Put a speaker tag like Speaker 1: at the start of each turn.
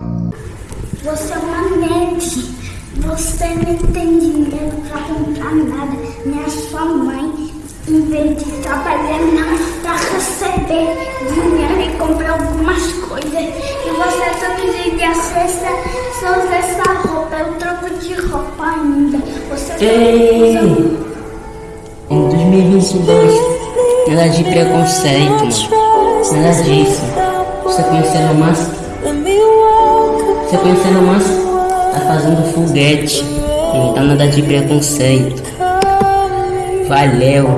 Speaker 1: Você é uma nerd. Você não tem dinheiro pra comprar nada. Nem a sua mãe, em vez de trabalhar, não, pra receber dinheiro e comprar algumas coisas. E você todo dia sexta só usa essa roupa. Eu troco de roupa ainda. Você só
Speaker 2: Ei!
Speaker 1: usa.
Speaker 2: Em 2022, nada de preconceito, mano. Nada disso. Você conhecendo o Você conhecendo Márcio? Tá fazendo foguete. Não tá nada de preconceito. Valeu.